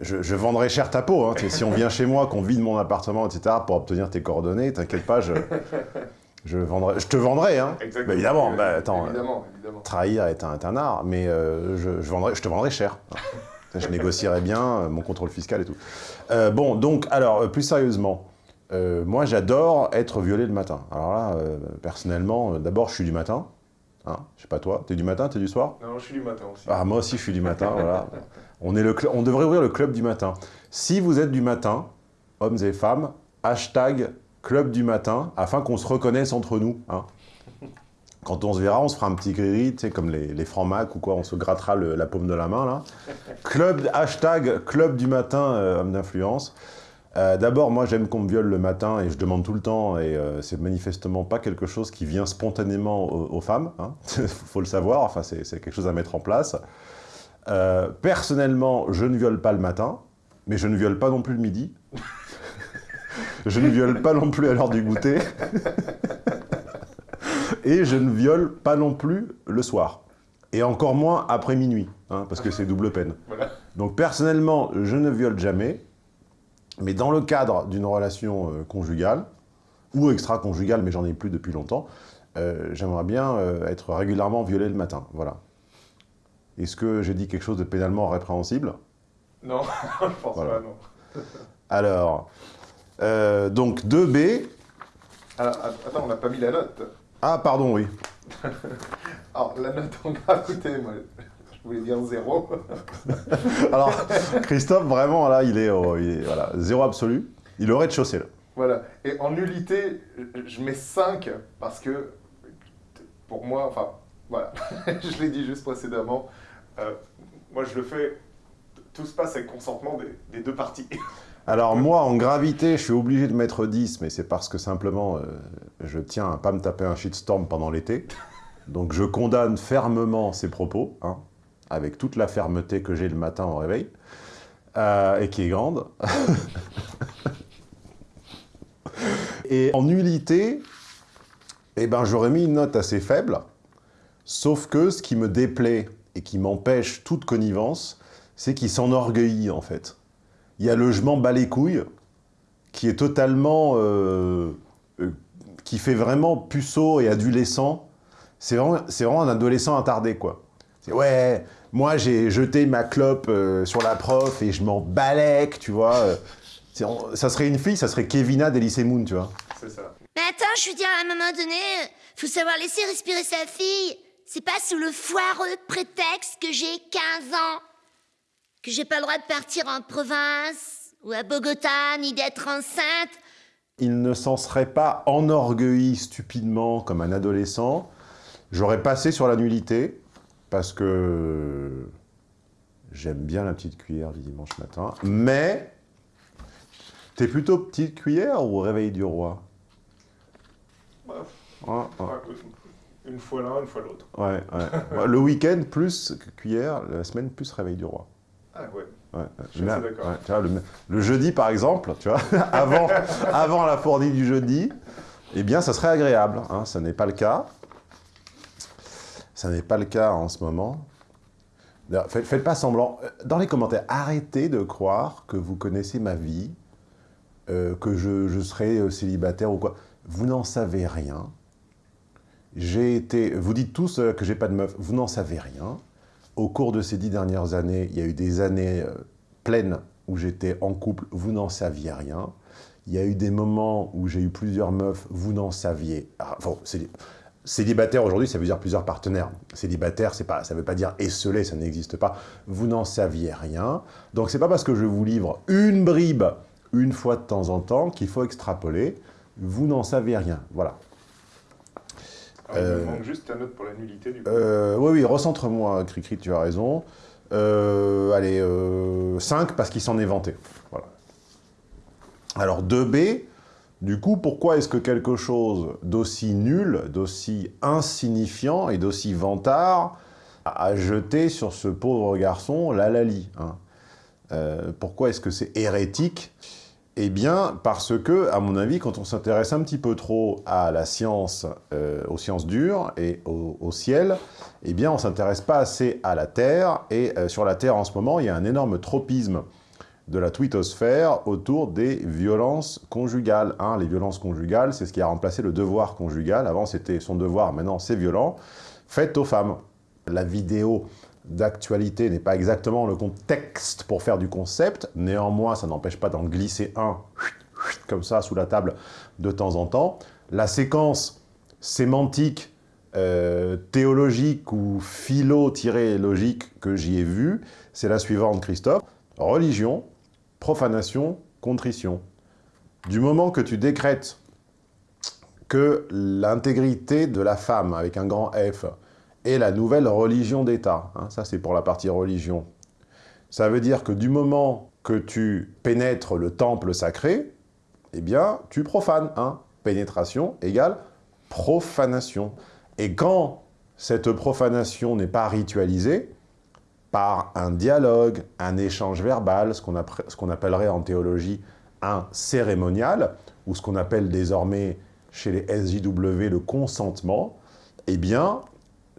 je, vendrai cher ta peau. Hein. Si on vient chez moi, qu'on vide mon appartement, etc., pour obtenir tes coordonnées, t'inquiète pas, je, je, vendrai, je te vendrai. Hein. Exactement. Bah, évidemment, bah, attends, Évidemment, évidemment. trahir est un, est un art, mais euh, je, je vendrai, je te vendrai cher. Je négocierai bien euh, mon contrôle fiscal et tout. Euh, bon, donc, alors, euh, plus sérieusement, euh, moi j'adore être violé le matin. Alors là, euh, personnellement, euh, d'abord je suis du matin. Hein, je sais pas toi, t'es du matin, t'es du soir Non, je suis du matin aussi. ah, moi aussi, je suis du matin, voilà. On, est le on devrait ouvrir le club du matin. Si vous êtes du matin, hommes et femmes, hashtag club du matin, afin qu'on se reconnaisse entre nous. hein. Quand on se verra, on se fera un petit gris, tu sais, comme les, les francs-mac ou quoi, on se grattera le- la paume de la main, là. Club, hashtag club du matin, euh, homme d'influence. Euh, D'abord, moi, j'aime qu'on me viole le matin et je demande tout le temps, et euh, c'est manifestement pas quelque chose qui vient spontanément aux, aux femmes, hein. faut le savoir, enfin, c'est c'est quelque chose à mettre en place. Euh, personnellement, je ne viole pas le matin, mais je ne viole pas non plus le midi. je ne viole pas non plus à l'heure du goûter. et je ne viole pas non plus le soir. Et encore moins après minuit, hein, parce que c'est double peine. Voilà. Donc personnellement, je ne viole jamais, mais dans le cadre d'une relation euh, conjugale, ou extra-conjugale, mais j'en ai plus depuis longtemps, euh, j'aimerais bien euh, être régulièrement violé le matin, voilà. Est-ce que j'ai dit quelque chose de pénalement répréhensible? Non, je pense Voilà. pas, non. Alors, euh, donc 2B... Alors, att- attends, on n'a pas mis la note. Ah, pardon, oui. Alors, la note en gravité, moi, je voulais dire zéro. Alors, Christophe, vraiment, là, il est, au- il est, voilà, zéro absolu. Il aurait de chaussée, là. Voilà. Et en nullité, je- mets 5 parce que, pour moi, enfin, voilà, je l'ai dit juste précédemment, euh, moi je le fais, tout se passe avec consentement des, des deux parties. Alors moi, en gravité, je suis obligé de mettre 10, mais c'est parce que simplement, euh, je tiens à pas me taper un shitstorm pendant l'été. Donc je condamne fermement ces propos, hein, avec toute la fermeté que j'ai le matin au réveil, euh, et qui est grande. et en nullité, eh ben, j'aurais mis une note assez faible, sauf que ce qui me déplaît et qui m'empêche toute connivence, c'est qu'il s'enorgueillit, en fait il y a le je m'en bats les couilles, qui est totalement... euh, euh, qui fait vraiment puceau et adolescent. C'est vraiment, un adolescent attardé, quoi. C'est ouais, Moi, j'ai jeté ma clope euh, sur la prof et je m'en balèque, tu vois. euh, on- ça serait une fille, ça serait Kevina d'Elysée Moon, tu vois. C'est ça. Mais attends, je veux dire, à un moment donné, euh, faut savoir laisser respirer sa fille. C'est pas sous le foireux prétexte que j'ai 15 ans. Que j'ai pas le droit de partir en province, ou à Bogota, ni d'être enceinte. Il ne s'en serait pas enorgueilli stupidement comme un adolescent. J'aurais passé sur la nullité, parce que j'aime bien la petite cuillère du dimanche matin. Mais, t'es plutôt petite cuillère ou réveil du roi? Bah, Ouais, ouais. Une fois l'un, une fois l'autre. Ouais, ouais. Ouais, Le week-end plus cuillère, la semaine plus réveil du roi. Ah ouais. Ouais, Je suis d'accord. ouais, tu vois, le, le jeudi, par exemple, tu vois, avant, avant la fournée du jeudi, eh bien, ça serait agréable. Hein, ça n'est pas le cas. Ça n'est pas le cas en ce moment. Faites, pas semblant. Euh, Dans les commentaires, arrêtez de croire que vous connaissez ma vie, euh, que je, serai euh, célibataire ou quoi. Vous n'en savez rien. J'ai été... Vous dites tous que j'ai pas de meuf. Vous n'en savez rien. Au cours de ces dix dernières années, il y a eu des années pleines où j'étais en couple. Vous n'en saviez rien. Il y a eu des moments où j'ai eu plusieurs meufs. Vous n'en saviez... Ah, Célibataire aujourd'hui, ça veut dire plusieurs partenaires. Célibataire, pas, ça veut pas dire esselé, ça n'existe pas. Vous n'en saviez rien. Donc c'est pas parce que je vous livre une bribe une fois de temps en temps qu'il faut extrapoler. Vous n'en savez rien. Voilà. Alors, Il Euh, manque juste ta note pour la nullité du coup. Euh, oui, oui, recentre-moi, Cricri, tu as raison. Euh, allez, 5 parce qu'il s'en est vanté. Voilà. Alors 2B, du coup, pourquoi est-ce que quelque chose d'aussi nul, d'aussi insignifiant et d'aussi vantard a jeté sur ce pauvre garçon la Lali hein? Euh, Pourquoi est-ce que c'est hérétique? Eh bien, parce que, à mon avis, quand on s'intéresse un petit peu trop à la science, euh, aux sciences dures et au, au ciel, eh bien, on ne s'intéresse pas assez à la Terre. Et euh, sur la Terre, en ce moment, il y a un énorme tropisme de la twittosphère autour des violences conjugales. hein. Les violences conjugales, c'est ce qui a remplacé le devoir conjugal. Avant, c'était son devoir, maintenant, c'est violent. Faites aux femmes. La vidéo d'actualité n'est pas exactement le contexte pour faire du concept. Néanmoins, ça n'empêche pas d'en glisser un comme ça sous la table de temps en temps. La séquence sémantique, euh, théologique ou philo-logique que j'y ai vue, c'est la suivante, Christophe. Religion, profanation, contrition. Du moment que tu décrètes que l'intégrité de la femme, avec un grand F, est la nouvelle religion d'État. hein, ça, c'est pour la partie religion. Ça veut dire que du moment que tu pénètres le temple sacré, eh bien, tu profanes. Hein. Pénétration égale profanation. Et quand cette profanation n'est pas ritualisée, par un dialogue, un échange verbal, ce qu'on appellerait en théologie un cérémonial, ou ce qu'on appelle désormais chez les SJW le consentement, eh bien,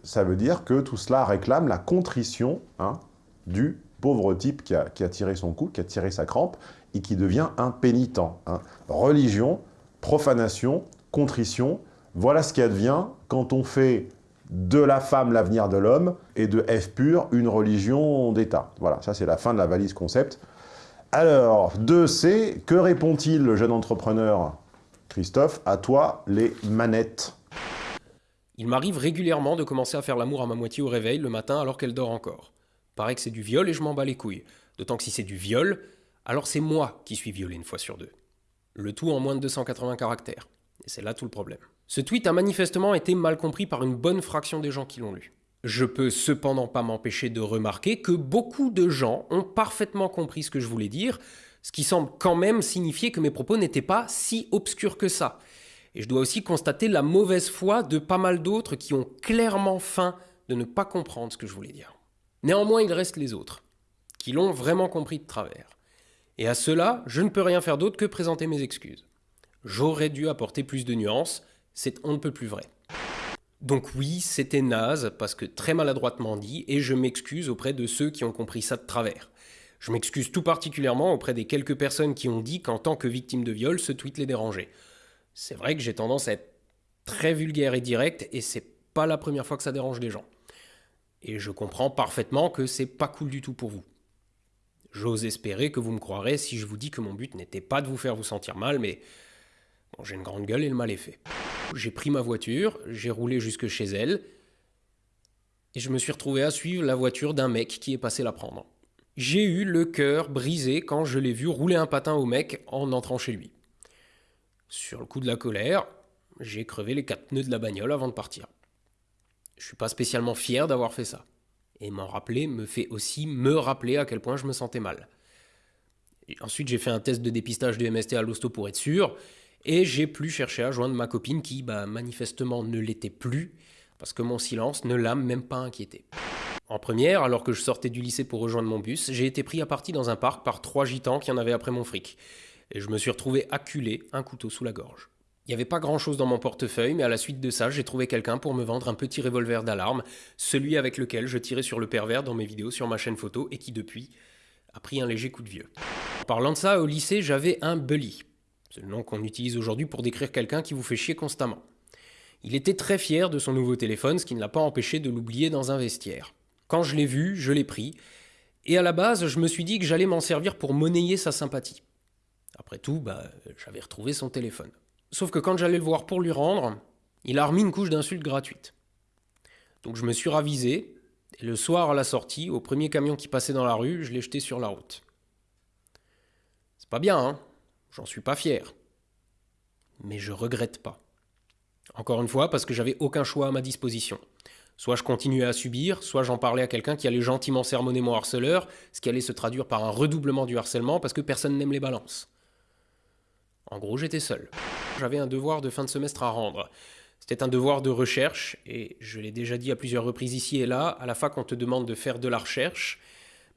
ça veut dire que tout cela réclame la contrition hein, du pauvre type qui a, qui a tiré son coup, qui a tiré sa crampe, et qui devient un pénitent. hein. Religion, profanation, contrition, voilà ce qui advient quand on fait de la femme l'avenir de l'homme, et de F pur une religion d'État. Voilà, ça c'est la fin de la valise concept. Alors, 2C, que répond-il le jeune entrepreneur Christophe, à toi les manettes? Il m'arrive régulièrement de commencer à faire l'amour à ma moitié au réveil le matin alors qu'elle dort encore. Paraît que c'est du viol et je m'en bats les couilles. D'autant que si c'est du viol, alors c'est moi qui suis violé une fois sur deux. Le tout en moins de 280 caractères. Et c'est là tout le problème. Ce tweet a manifestement été mal compris par une bonne fraction des gens qui l'ont lu. Je peux cependant pas m'empêcher de remarquer que beaucoup de gens ont parfaitement compris ce que je voulais dire, ce qui semble quand même signifier que mes propos n'étaient pas si obscurs que ça. Et je dois aussi constater la mauvaise foi de pas mal d'autres qui ont clairement faim de ne pas comprendre ce que je voulais dire. Néanmoins, il reste les autres, qui l'ont vraiment compris de travers. Et à cela, je ne peux rien faire d'autre que présenter mes excuses. J'aurais dû apporter plus de nuances, c'est on ne peut plus vrai. Donc oui, c'était naze, parce que très maladroitement dit, et je m'excuse auprès de ceux qui ont compris ça de travers. Je m'excuse tout particulièrement auprès des quelques personnes qui ont dit qu'en tant que victime de viol, ce tweet les dérangeait. C'est vrai que j'ai tendance à être très vulgaire et direct, et c'est pas la première fois que ça dérange les gens. Et je comprends parfaitement que c'est pas cool du tout pour vous. J'ose espérer que vous me croirez si je vous dis que mon but n'était pas de vous faire vous sentir mal, mais j'ai une grande gueule et le mal est fait. J'ai pris ma voiture, j'ai roulé jusque chez elle, et je me suis retrouvé à suivre la voiture d'un mec qui est passé la prendre. J'ai eu le cœur brisé quand je l'ai vu rouler un patin au mec en entrant chez lui. Sur le coup de la colère, j'ai crevé les quatre pneus de la bagnole avant de partir. Je suis pas spécialement fier d'avoir fait ça. Et m'en rappeler me fait aussi me rappeler à quel point je me sentais mal. ensuite, j'ai fait un test de dépistage de MST à l'hosto pour être sûr, et j'ai plus cherché à joindre ma copine qui, bah, manifestement, ne l'était plus, parce que mon silence ne l'a même pas inquiété. En première, alors que je sortais du lycée pour rejoindre mon bus, j'ai été pris à partie dans un parc par trois gitans qui en avaient après mon fric. Et je me suis retrouvé acculé, un couteau sous la gorge. Il n'y avait pas grand-chose dans mon portefeuille, mais à la suite de ça, j'ai trouvé quelqu'un pour me vendre un petit revolver d'alarme, celui avec lequel je tirais sur le pervers dans mes vidéos sur ma chaîne photo et qui depuis a pris un léger coup de vieux. Parlant de ça, au lycée, j'avais un bully. C'est le nom qu'on utilise aujourd'hui pour décrire quelqu'un qui vous fait chier constamment. Il était très fier de son nouveau téléphone, ce qui ne l'a pas empêché de l'oublier dans un vestiaire. Quand je l'ai vu, je l'ai pris, et à la base, je me suis dit que j'allais m'en servir pour monnayer sa sympathie. Après tout, bah, j'avais retrouvé son téléphone. Sauf que quand j'allais le voir pour lui rendre, il a remis une couche d'insultes gratuites. Donc je me suis ravisé, et le soir à la sortie, au premier camion qui passait dans la rue, je l'ai jeté sur la route. C'est pas bien, hein? J'en suis pas fier. Mais je regrette pas. Encore une fois, parce que j'avais aucun choix à ma disposition. Soit je continuais à subir, soit j'en parlais à quelqu'un qui allait gentiment sermonner mon harceleur, ce qui allait se traduire par un redoublement du harcèlement parce que personne n'aime les balances. En gros, j'étais seul. J'avais un devoir de fin de semestre à rendre. C'était un devoir de recherche, et je l'ai déjà dit à plusieurs reprises ici et là, à la fac on te demande de faire de la recherche,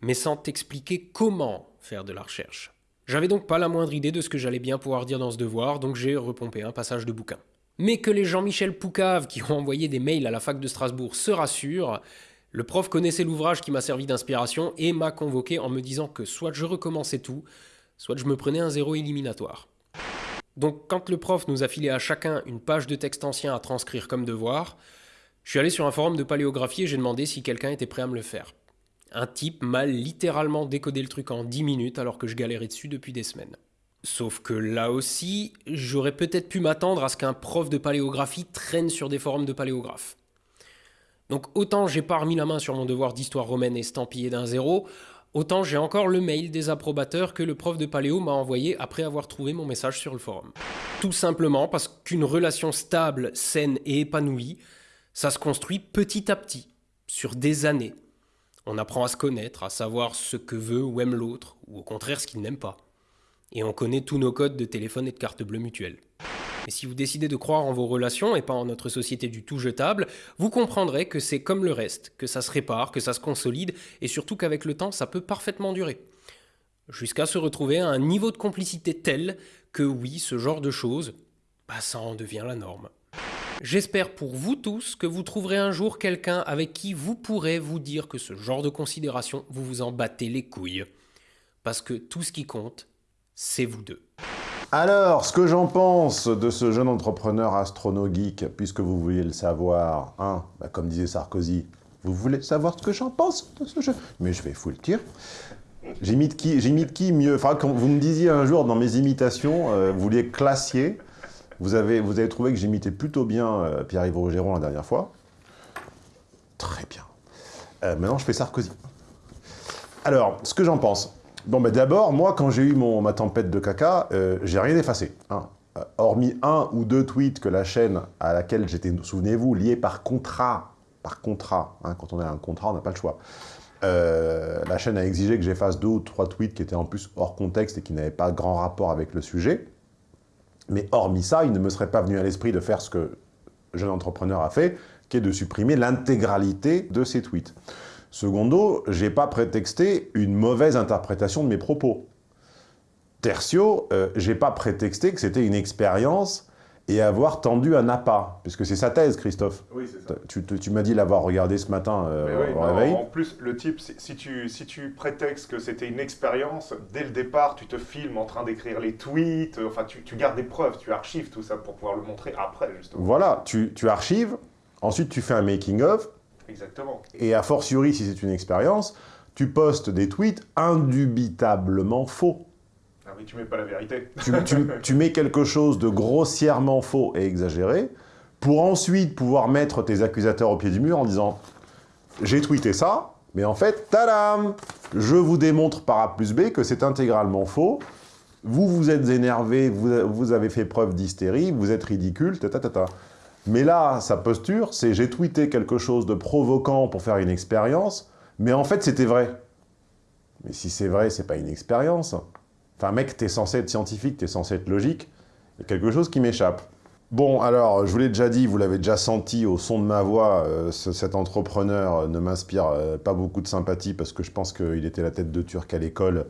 mais sans t'expliquer comment faire de la recherche. J'avais donc pas la moindre idée de ce que j'allais bien pouvoir dire dans ce devoir, donc j'ai repompé un passage de bouquin. Mais que les Jean-Michel Poucave qui ont envoyé des mails à la fac de Strasbourg se rassurent, le prof connaissait l'ouvrage qui m'a servi d'inspiration et m'a convoqué en me disant que soit je recommençais tout, soit je me prenais un zéro éliminatoire. Donc quand le prof nous a filé à chacun une page de texte ancien à transcrire comme devoir, je suis allé sur un forum de paléographie et j'ai demandé si quelqu'un était prêt à me le faire. Un type m'a littéralement décodé le truc en 10 minutes alors que je galérais dessus depuis des semaines. Sauf que là aussi, j'aurais peut-être pu m'attendre à ce qu'un prof de paléographie traîne sur des forums de paléographes. Donc autant j'ai pas remis la main sur mon devoir d'histoire romaine estampillé d'un zéro, Autant j'ai encore le mail des approbateurs que le prof de paléo m'a envoyé après avoir trouvé mon message sur le forum. Tout simplement parce qu'une relation stable, saine et épanouie, ça se construit petit à petit, sur des années. On apprend à se connaître, à savoir ce que veut ou aime l'autre, ou au contraire ce qu'il n'aime pas. Et on connaît tous nos codes de téléphone et de carte bleue mutuelle. Et si vous décidez de croire en vos relations et pas en notre société du tout jetable, vous comprendrez que c'est comme le reste, que ça se répare, que ça se consolide, et surtout qu'avec le temps, ça peut parfaitement durer. Jusqu'à se retrouver à un niveau de complicité tel que oui, ce genre de choses, bah ça en devient la norme. J'espère pour vous tous que vous trouverez un jour quelqu'un avec qui vous pourrez vous dire que ce genre de considération, vous vous en battez les couilles. Parce que tout ce qui compte, c'est vous deux. Alors, ce que j'en pense de ce jeune entrepreneur astronogeek, puisque vous vouliez le savoir, hein, bah, comme disait Sarkozy, vous voulez savoir ce que j'en pense de ce jeu? Mais je vais foutre le tir. J'imite qui, qui mieux? Enfin, vous me disiez un jour dans mes imitations, euh, vous vouliez classier, vous avez, trouvé que j'imitais plutôt bien euh, Pierre-Yves Rougeron la dernière fois. Très bien. Euh, maintenant, je fais Sarkozy. Alors, ce que j'en pense. Bon, ben d'abord, moi, quand j'ai eu ma tempête de caca, euh, j'ai rien effacé. Hein. Euh, hormis un ou deux tweets que la chaîne à laquelle j'étais, souvenez-vous, lié par contrat, par contrat, hein, quand on a un contrat, on n'a pas le choix. La chaîne a exigé que j'efface deux ou trois tweets qui étaient en plus hors contexte et qui n'avaient pas grand rapport avec le sujet. Mais hormis ça, il ne me serait pas venu à l'esprit de faire ce que jeune entrepreneur a fait, qui est de supprimer l'intégralité de ces tweets. Secondo, j'ai pas prétexté une mauvaise interprétation de mes propos. Tertio, euh, j'ai pas prétexté que c'était une expérience et avoir tendu un appât, puisque c'est sa thèse, Christophe. Oui, c'est ça. Tu, m'as dit l'avoir regardé ce matin euh, au réveil. En plus, le type, si tu, si tu prétextes que c'était une expérience, dès le départ, tu te filmes en train d'écrire les tweets, enfin, tu, tu, gardes des preuves, tu archives tout ça pour pouvoir le montrer après, justement. Voilà, tu, tu archives, ensuite tu fais un making-of, Exactement. Et a fortiori, si c'est une expérience, tu postes des tweets indubitablement faux. Ah tu mets pas la vérité. tu, mets quelque chose de grossièrement faux et exagéré, pour ensuite pouvoir mettre tes accusateurs au pied du mur en disant « J'ai tweeté ça, mais en fait, tadam Je vous démontre par A plus B que c'est intégralement faux. Vous vous êtes énervé, vous, vous avez fait preuve d'hystérie, vous êtes ridicule, ta, ta, ta, ta. Mais là, sa posture, c'est « J'ai tweeté quelque chose de provoquant pour faire une expérience, mais en fait, c'était vrai. » Mais si c'est vrai, c'est pas une expérience. Enfin, mec, t'es censé être scientifique, t'es censé être logique. Il y a quelque chose qui m'échappe. Bon, alors, je vous l'ai déjà dit, vous l'avez déjà senti au son de ma voix, euh, ce- cet entrepreneur euh, ne m'inspire euh, pas beaucoup de sympathie parce que je pense qu'il était la tête de Turc à l'école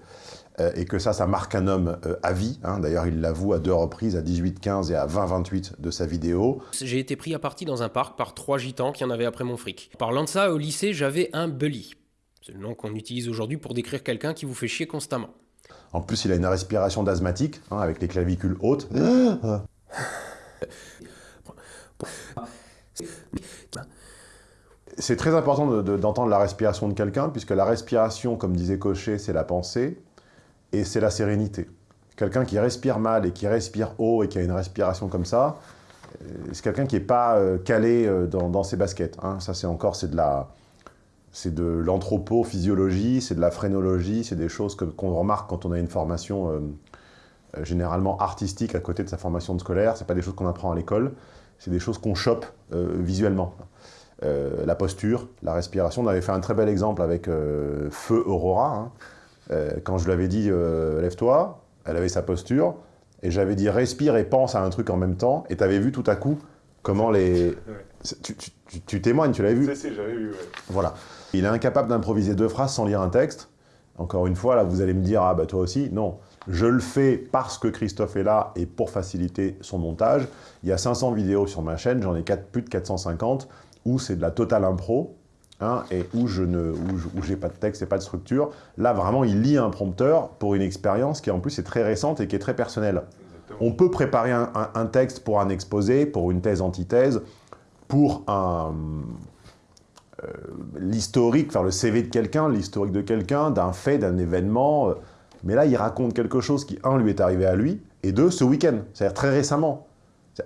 et que ça, ça marque un homme à vie. hein. D'ailleurs, il l'avoue à deux reprises, à 18-15 et à 20-28 de sa vidéo. J'ai été pris à partie dans un parc par trois gitans qui en avaient après mon fric. Parlant de ça, au lycée, j'avais un bully. C'est le nom qu'on utilise aujourd'hui pour décrire quelqu'un qui vous fait chier constamment. En plus, il a une respiration d'asthmatique, hein, avec les clavicules hautes. C'est très important de- de- d'entendre la respiration de quelqu'un, puisque la respiration, comme disait Cochet, c'est la pensée, et c'est la sérénité. Quelqu'un qui respire mal et qui respire haut et qui a une respiration comme ça, euh, c'est quelqu'un qui n'est pas euh, calé euh, dans, dans ses baskets. hein. Ça, c'est encore, c'est de la... C'est de l'anthropophysiologie, c'est de la phrénologie, c'est des choses qu'on remarque quand on a une formation euh, euh, généralement artistique à côté de sa formation scolaire. C'est pas des choses qu'on apprend à l'école, c'est des choses qu'on chope euh, visuellement. La posture, la respiration. On avait fait un très bel exemple avec Feu Aurora. hein. Quand je lui avais dit lève-toi, elle avait sa posture, et j'avais dit respire et pense à un truc en même temps, et tu avais vu tout à coup comment les... Tu, tu- tu- tu témoignes, tu l'avais vu Si, si, j'avais vu, ouais. voilà. Il est incapable d'improviser deux phrases sans lire un texte. Encore une fois, là, vous allez me dire, ah bah toi aussi. Non, je le fais parce que Christophe est là et pour faciliter son montage. Il y a 500 vidéos sur ma chaîne, j'en ai plus de 450, où c'est de la totale impro, hein, et où je ne, où je- où j'ai pas de texte et pas de structure. Là, vraiment, il lit un prompteur pour une expérience qui, en plus, est très récente et qui est très personnelle. On peut préparer un, un- un texte pour un exposé, pour une thèse-antithèse, pour un, euh, l'historique, faire le CV de quelqu'un, l'historique de quelqu'un, d'un fait, d'un événement. euh, Mais là, il raconte quelque chose qui, un, lui est arrivé à lui, et deux, ce week-end, c'est-à-dire très récemment.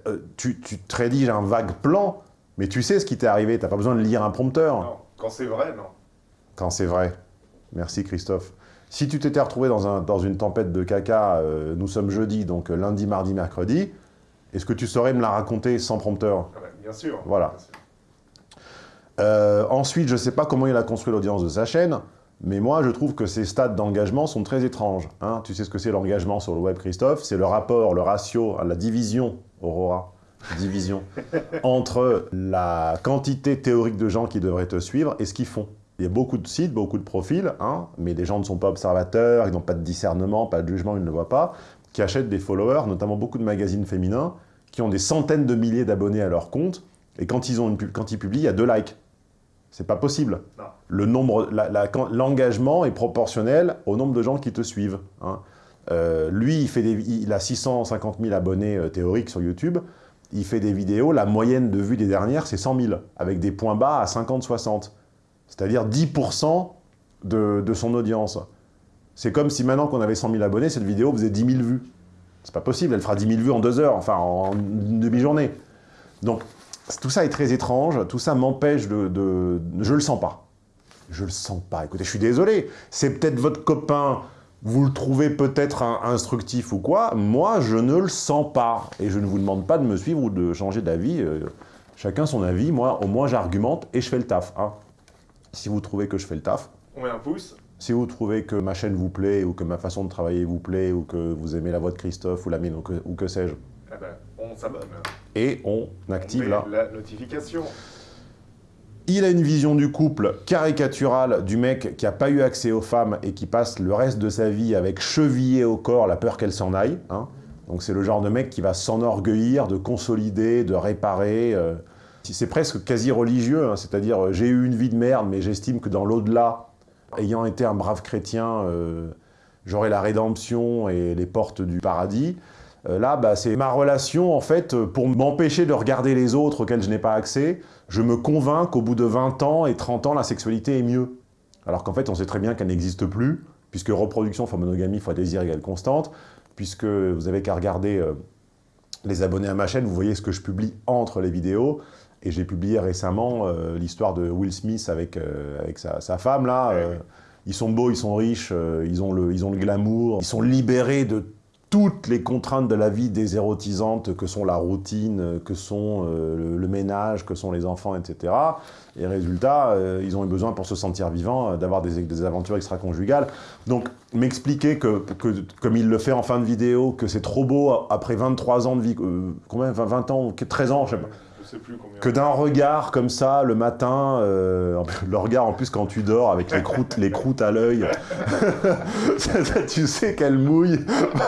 Euh, tu, tu te rédiges un vague plan, mais tu sais ce qui t'est arrivé, t'as pas besoin de lire un prompteur. Non, quand c'est vrai, non. Quand c'est vrai. Merci Christophe. Si tu t'étais retrouvé dans, un, dans une tempête de caca, nous sommes jeudi, donc lundi, mardi, mercredi, est-ce que tu saurais me la raconter sans prompteur? Ah bah, bien sûr. Voilà. Euh, ensuite, je ne sais pas comment il a construit l'audience de sa chaîne, mais moi, je trouve que ces stades d'engagement sont très étranges. hein. Tu sais ce que c'est l'engagement sur le web, Christophe? C'est le rapport, le ratio, la division, Aurora, division, entre la quantité théorique de gens qui devraient te suivre et ce qu'ils font. Il y a beaucoup de sites, beaucoup de profils, hein, mais les gens ne sont pas observateurs, ils n'ont pas de discernement, pas de jugement, ils ne le voient pas, qui achètent des followers, notamment beaucoup de magazines féminins, qui ont des centaines de milliers d'abonnés à leur compte, et quand ils, ont une quand ils publient, il y a deux likes. C'est pas possible. Le l'engagement est proportionnel au nombre de gens qui te suivent. hein. Euh, lui, il, fait des, il a 650 000 abonnés euh, théoriques sur YouTube. Il fait des vidéos, la moyenne de vues des dernières, c'est 100 000, avec des points bas à 50-60. C'est-à-dire 10% de, de son audience. C'est comme si maintenant qu'on avait 100 000 abonnés, cette vidéo faisait 10 000 vues. C'est pas possible, elle fera 10 000 vues en deux heures, enfin en une demi-journée. Donc, tout ça est très étrange, tout ça m'empêche de, Je le sens pas. Je le sens pas. Écoutez, je suis désolé. C'est peut-être votre copain, vous le trouvez peut-être instructif ou quoi. Moi, je ne le sens pas. Et je ne vous demande pas de me suivre ou de changer d'avis. euh, chacun son avis. Moi, au moins, j'argumente et je fais le taf. hein. Si vous trouvez que je fais le taf, On met un pouce. Si vous trouvez que ma chaîne vous plaît, ou que ma façon de travailler vous plaît, ou que vous aimez la voix de Christophe, ou la mienne, ou que, sais-je, Ah bah, on s'abonne. et on active on la notification. Il a une vision du couple caricaturale du mec qui n'a pas eu accès aux femmes et qui passe le reste de sa vie avec chevillé au corps la peur qu'elle s'en aille. hein. Donc c'est le genre de mec qui va s'enorgueillir de consolider, de réparer. euh. C'est presque quasi religieux, hein, c'est-à-dire euh, j'ai eu une vie de merde, mais j'estime que dans l'au-delà, ayant été un brave chrétien, euh, j'aurai la rédemption et les portes du paradis. Euh, là, bah, c'est ma relation, en fait, pour m'empêcher de regarder les autres auxquels je n'ai pas accès, je me convainc qu'au bout de 20 ans et 30 ans, la sexualité est mieux. Alors qu'en fait, on sait très bien qu'elle n'existe plus, puisque reproduction fois monogamie fois désir égale constante, puisque vous avez qu'à regarder euh, les abonnés à ma chaîne, vous voyez ce que je publie entre les vidéos, et j'ai publié récemment euh, l'histoire de Will Smith avec, avec sa, sa, femme, là. ils sont beaux, ils sont riches, ils, ont le, ils ont le glamour, ils sont libérés de toutes les contraintes de la vie désérotisante que sont la routine, que sont euh, le, ménage, que sont les enfants, etc. Et résultat, euh, ils ont eu besoin pour se sentir vivants euh, d'avoir des, des, aventures extra-conjugales. Donc m'expliquer que, que, comme il le fait en fin de vidéo, que c'est trop beau après 23 ans de vie, combien 20 ans, 13 ans, je sais pas que d'un regard comme ça, le matin, euh, le regard en plus quand tu dors, avec les croûtes, les croûtes à l'œil, tu sais qu'elle mouille,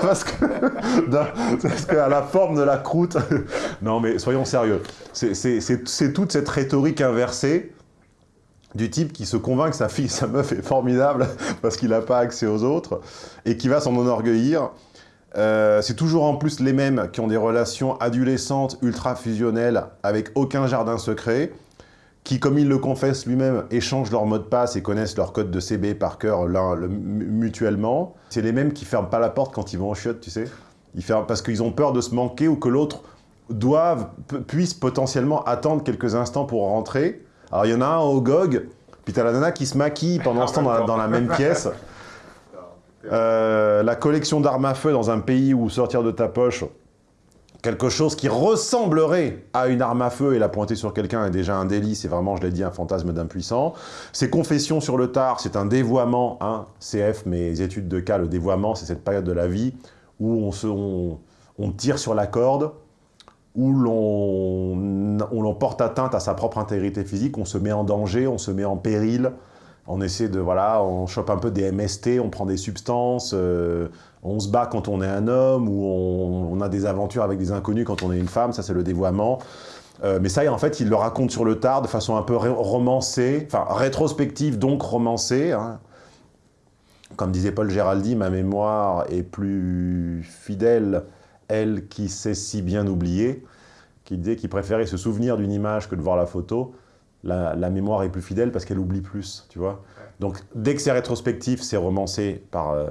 parce que, parce qu'à la forme de la croûte... non mais soyons sérieux, c'est toute cette rhétorique inversée du type qui se convainc que sa fille, sa meuf est formidable parce qu'il n'a pas accès aux autres, et qui va s'en enorgueillir, euh, c'est toujours en plus les mêmes qui ont des relations adolescentes ultra-fusionnelles avec aucun jardin secret, qui, comme ils le confessent lui-même, échangent leur mot de passe et connaissent leur code de CB par cœur l'un mutuellement. C'est les mêmes qui ferment pas la porte quand ils vont en chiottes, tu sais. Ils ferment parce qu'ils ont peur de se manquer ou que l'autre puisse potentiellement attendre quelques instants pour rentrer. Alors il y en a un au GOG, puis t'as la nana qui se maquille pendant ce temps dans la même pièce. Euh, la collection d'armes à feu dans un pays où sortir de ta poche quelque chose qui ressemblerait à une arme à feu et la pointer sur quelqu'un est déjà un délit, c'est vraiment, je l'ai dit, un fantasme d'impuissant. Ces confessions sur le tard, c'est un dévoiement, hein, CF, mes études de cas, le dévoiement, c'est cette période de la vie où on, se, on, on tire sur la corde, où l'on porte atteinte à sa propre intégrité physique, on se met en danger, on se met en péril, on essaie de, voilà, on chope un peu des MST, on prend des substances, euh, on se bat quand on est un homme, ou on, a des aventures avec des inconnus quand on est une femme, ça c'est le dévoiement. Euh, mais ça, en fait, il le raconte sur le tard de façon un peu romancée, enfin rétrospective, donc romancée. Hein. Comme disait Paul Géraldi, ma mémoire est plus fidèle, elle qui sait si bien oublier, qui disait qu'il préférait se souvenir d'une image que de voir la photo la, mémoire est plus fidèle parce qu'elle oublie plus, tu vois. Donc, dès que c'est rétrospectif, c'est romancé par, euh,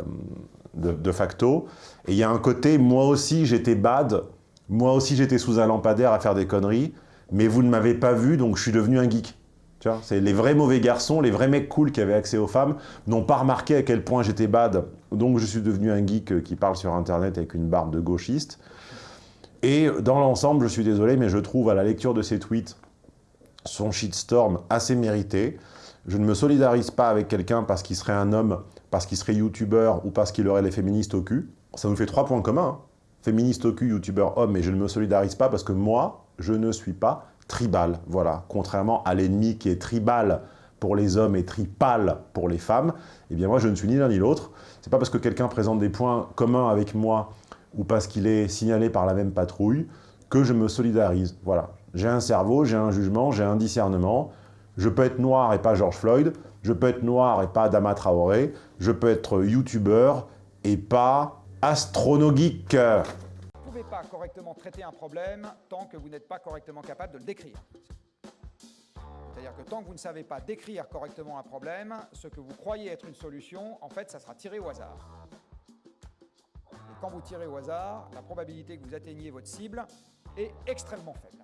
de, facto. Et il y a un côté, moi aussi j'étais bad, moi aussi j'étais sous un lampadaire à faire des conneries, mais vous ne m'avez pas vu, donc je suis devenu un geek. Tu vois, c'est les vrais mauvais garçons, les vrais mecs cool qui avaient accès aux femmes, n'ont pas remarqué à quel point j'étais bad, donc je suis devenu un geek qui parle sur Internet avec une barbe de gauchiste. Et dans l'ensemble, je suis désolé, mais je trouve à la lecture de ces tweets son shitstorm assez mérité. Je ne me solidarise pas avec quelqu'un parce qu'il serait un homme, parce qu'il serait youtubeur ou parce qu'il aurait les féministes au cul. Ça nous fait trois points communs. Hein. Féministe au cul, youtubeur, homme, mais je ne me solidarise pas parce que moi, je ne suis pas tribal. Voilà, contrairement à l'ennemi qui est tribal pour les hommes et tripal pour les femmes, eh bien moi je ne suis ni l'un ni l'autre. C'est pas parce que quelqu'un présente des points communs avec moi ou parce qu'il est signalé par la même patrouille que je me solidarise. Voilà, j'ai un cerveau, j'ai un jugement, j'ai un discernement. Je peux être noir et pas George Floyd. Je peux être noir et pas Adama Traoré. Je peux être youtubeur et pas astronogeek. Vous ne pouvez pas correctement traiter un problème tant que vous n'êtes pas correctement capable de le décrire. C'est-à-dire que tant que vous ne savez pas décrire correctement un problème, ce que vous croyez être une solution, en fait, ça sera tiré au hasard. Et quand vous tirez au hasard, la probabilité que vous atteigniez votre cible est extrêmement faible.